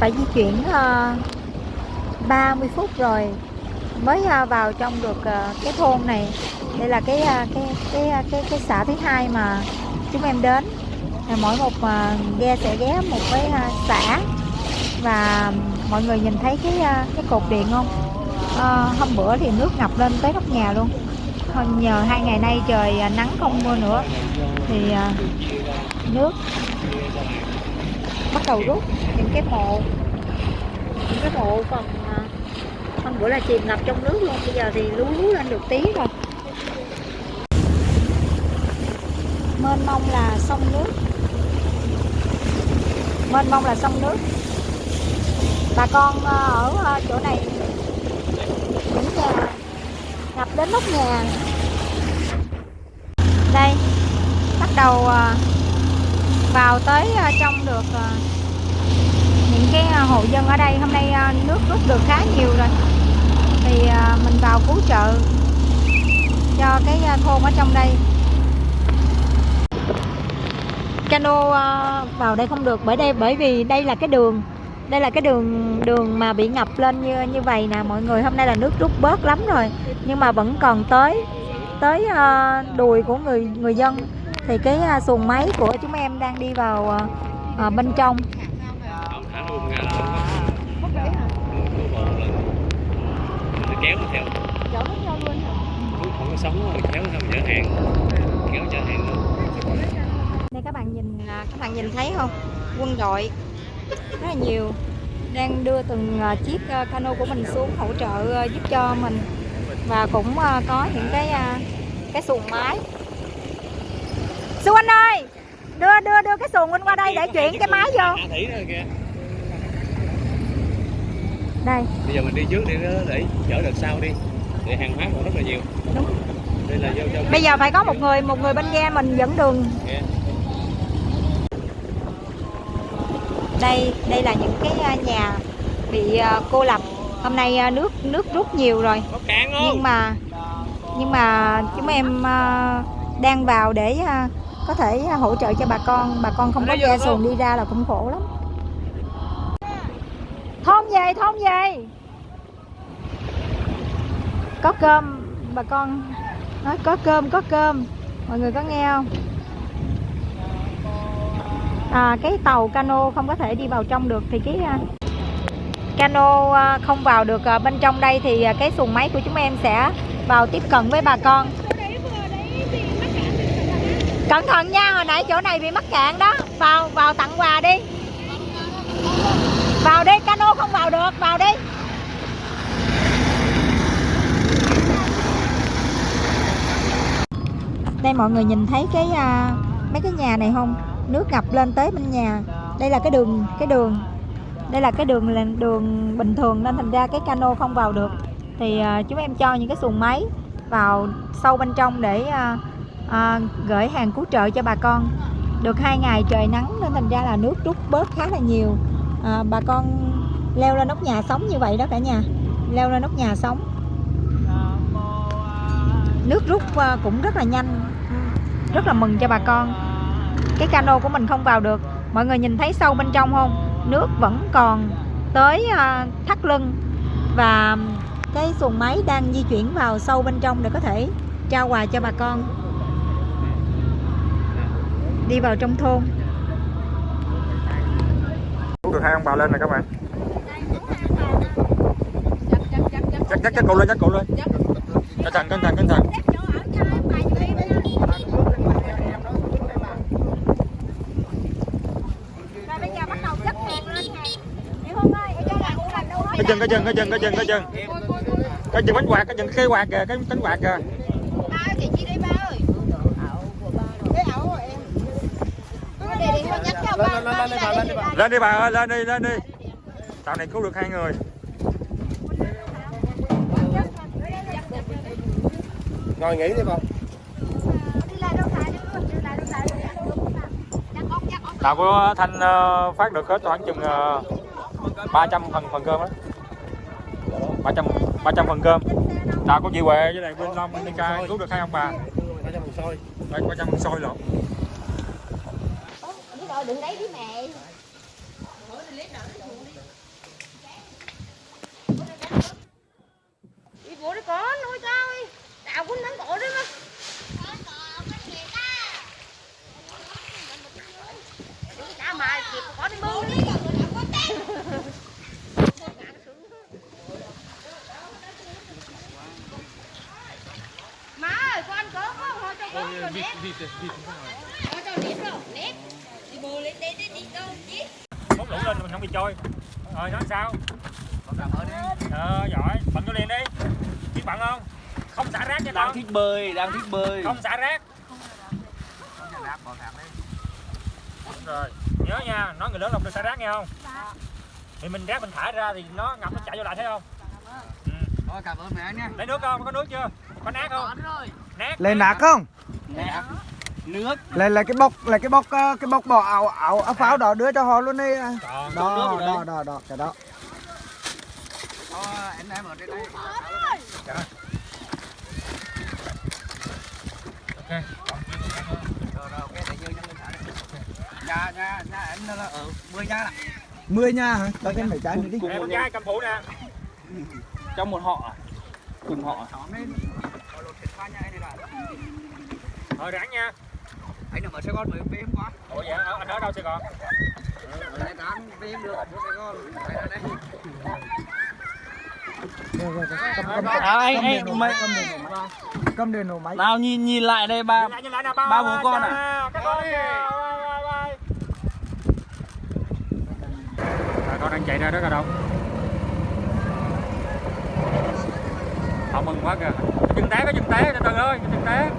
phải di chuyển ờ, uh, 30 phút rồi mới uh, vào trong được uh, cái thôn này. Đây là cái uh, cái cái cái cái, cái xã thứ hai mà chúng em đến. À, mỗi một uh, ghe sẽ ghé một cái uh, xã và mọi người nhìn thấy cái uh, cái cột điện không? Uh, hôm bữa thì nước ngập lên tới nóc nhà luôn. Nhờ hai ngày nay trời nắng không mưa nữa thì nước bắt đầu rút những cái mộ những cái mộ phần à, hôm bữa là chìm ngập trong nước luôn. Bây giờ thì lú lú lên được tí rồi. Mênh mông là sông nước. Mênh mông là sông nước. Bà con à, ở à, chỗ này những nhà ngập đến nóc nhà. Đây bắt đầu vào tới à, trong được à, những cái à, hộ dân ở đây. Hôm nay nước rút được khá nhiều rồi. Thì mình vào cứu trợ cho cái thôn ở trong đây. Cano vào đây không được bởi đây, bởi vì đây là cái đường, đây là cái đường đường mà bị ngập lên như như vậy nè. Mọi người, hôm nay là nước rút bớt lắm rồi. Nhưng mà vẫn còn tới tới đùi của người người dân thì cái à, xuồng máy của chúng em đang đi vào à, à bên trong. Kéo theo chở hết luôn hả không có sống rồi kéo theo chở hàng kéo chở hàng luôn đây các bạn nhìn à, các bạn nhìn thấy không? Quân đội rất là nhiều đang đưa từng chiếc cano của mình xuống hỗ trợ giúp cho mình. Và cũng có những cái cái xuồng máy. Xuân Anh ơi đưa đưa đưa cái xuồng anh qua đây để chuyển cái máy vô. Đây. Bây giờ mình đi trước để để chở đợt sau đi. Để hàng hóa còn rất là nhiều. Đúng. Đây là vô cho bây giờ phải có một người một người bên ghe mình dẫn đường. Yeah. đây đây là những cái nhà bị cô lập. Hôm nay nước nước rút nhiều rồi. Nhưng mà nhưng mà chúng em đang vào để có thể hỗ trợ cho bà con. Bà con không có ghe xuồng đi ra là cũng khổ lắm. Thôn về thôn về có cơm bà con nói có cơm có cơm. Mọi người có nghe không? À, cái tàu cano không có thể đi vào trong được thì cái uh, cano uh, không vào được bên trong đây thì cái xuồng máy của chúng em sẽ vào tiếp cận với bà con cẩn thận nha hồi nãy chỗ này bị mắc cạn đó. Vào vào tặng quà đi. Vào đi cano không vào được vào đi. Đây mọi người nhìn thấy cái uh, mấy cái nhà này không? Nước ngập lên tới bên nhà. Đây là cái đường cái đường. Đây là cái đường là đường bình thường nên thành ra cái cano không vào được. Thì uh, chúng em cho những cái xuồng máy vào sâu bên trong để uh, à, gửi hàng cứu trợ cho bà con. Được hai ngày trời nắng nên thành ra là nước rút bớt khá là nhiều. À, bà con leo lên nóc nhà sống như vậy đó cả nhà. Leo lên nóc nhà sống. Nước rút à, cũng rất là nhanh. Rất là mừng cho bà con. Cái cano của mình không vào được. Mọi người nhìn thấy sâu bên trong không? Nước vẫn còn tới à, thắt lưng. Và cái xuồng máy đang di chuyển vào sâu bên trong để có thể trao quà cho bà con đi vào trong thôn. Được hai ông bà lên này các bạn. Chắc chắc chắc cậu lên chắc cậu lên. Cẩn thận cẩn thận cẩn thận. Cái chân cái chân cái chân cái chân cái chân cái chân. Bánh quạt cái chân cái quạt kìa cái cánh quạt kìa lên đi bà lên đi bà. Lên đi bà ơi lên đi lên đi. Tàu này cứu được hai người. Ngồi nghỉ đi bà. Tàu của thanh ờ, phát được hết khoảng chừng 300 ờ, phần phần cơm đó 300 300 phần cơm. Tàu của chị Huệ với lại bên Long bên ca cứu được hai ông bà. 300 phần xôi 300 phần xôi lộn đừng đấy đi mẹ đi bố đi có nuôi tao đào tao cũng nắm cổ đấy mà Hãy subscribe cho bỏ lỡ những Má ơi, con có không? Cho con rồi nếp. Vịt. Cho nếp rồi, nếp lên đây đi đi đâu chứ Mốt lũ lên mình không bị trôi Rồi nói sao? Ờ giỏi. Bận vô liền đi. Biết bận không? Không xả rác nha đang con. thích bơi đang thích bơi. Không xả rác. Đúng rồi Nhớ nha Nói người lớn không được xả rác nghe không? Thì mình rác mình thả ra thì nó ngập nó chạy vô lại thấy không? Ừ. Thôi cảm ơn mẹ nha. Lấy nước không? Có nước chưa? Có nát không? Nát Lấy nạc không? nè nước. Lấy lấy cái bọc lấy cái bọc ờ, cái bọc bỏ áo áo áo pháo đó đưa cho họ luôn đi. Còn Đó đó đó đó cái đó. anh em ở đây đây. Ok nhà nhà nhà anh là ở mười nhà là 10 nha. Hả? Cho thêm mấy trái nữa đi. Em con trai cầm phụ nè. Trong một họ à? cùng họ nhà là Rồi ráng nha anh ở Sài Gòn mới về hôm qua ủa dạ anh ở đâu Sài Gòn? Ở Sài Gòn về được ở Sài Gòn. Đây đây. Nào anh anh mày cầm đèn nổ máy. Nào nhìn nhìn lại đây ba ba bố con à? con đang chạy ra rất là đông. họ mừng quá kìa. Chân té có chân té tân ơi chân té.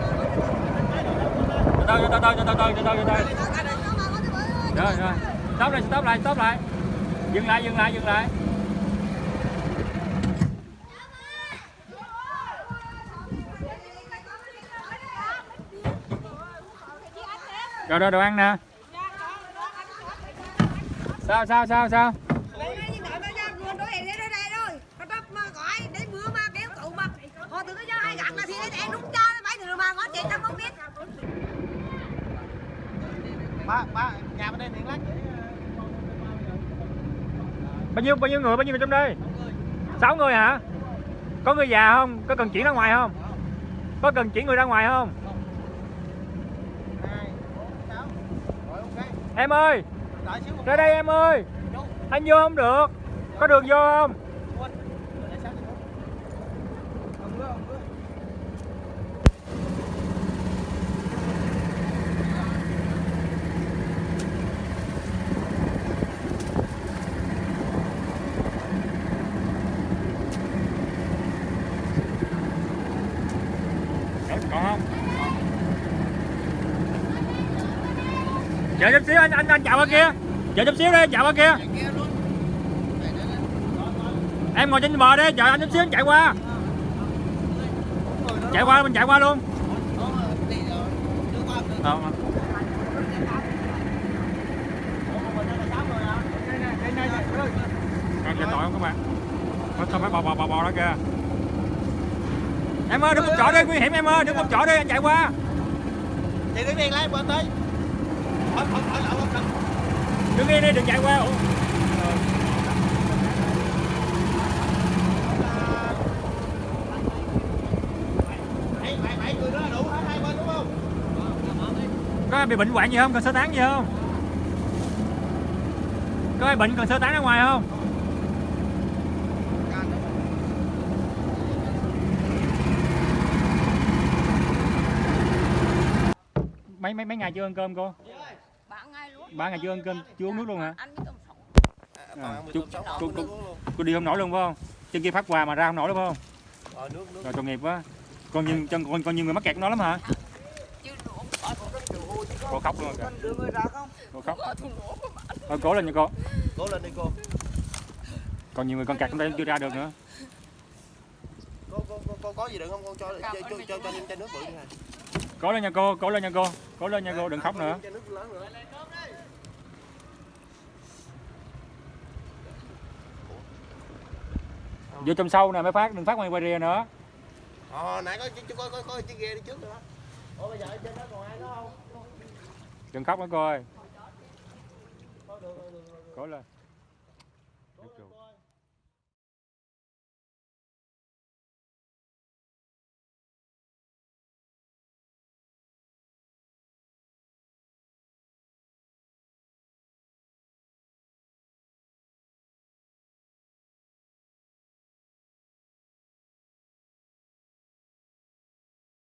Từ từ từ từ từ từ từ từ từ từ Rồi rồi Stop lại stop lại stop lại Dừng lại dừng lại dừng lại Rồi rồi đồ ăn nè Sao sao sao sao ba ba nhà bên đây tiếng lách bao nhiêu bao nhiêu người, bao nhiêu người trong đây? Sáu người hả? Có người già không? Có cần chuyển ra ngoài không? Có cần chuyển người ra ngoài không? Em ơi! Ra đây em ơi! Anh vô không được. Có đường vô không? Còn không chờ chút xíu anh anh anh chào qua kia chờ chút xíu đi chào qua kia em ngồi trên bờ đi chờ anh chút xíu anh chạy qua chạy qua mình chạy qua luôn Ờ, mà. Chạy tội không các bạn Có xong phải bò bò bò bò đó kìa Em ơi đừng một chỗ đi nguy hiểm em ơi đừng một chỗ đi anh chạy qua thì đứng yên lái qua tới hỏi hỏi hỏi lậu không Đứng yên đi đừng chạy qua Có ai bị bệnh hoạn gì không? Cần sơ tán gì không? Có ai bệnh cần sơ tán ra ngoài không? Mấy mấy mấy ngày chưa ăn cơm cô? Ba ngày chưa ăn cơm, chưa uống nước luôn hả? À, chú, cô, cô, cô đi không nổi luôn phải không? Chân kia phát quà mà ra không nổi đúng không? ờ nước nước Rồi tội nghiệp quá. Con như chân con con như người mắc kẹt nó lắm hả? Cô khóc luôn kìa. Cô khóc. Thôi cố lên nha cô. cố lên đi cô Còn nhiều người con kẹt trong đây chưa ra được nữa. cô cô cô, cô có gì đừng không con cho cho cho cho, cho em chai nước bự đi này Cố lên nha cô, cố lên nha cô. Cố lên nha cô, đừng khóc nữa. Vô trong sâu nè mới phát, đừng phát ngoài ngoài rìa nữa. ờ nãy có chú coi coi coi chiếc ghe đi trước rồi đó ủa bây giờ trên đó còn ai nữa không Đừng khóc nữa cô ơi. Cố lên.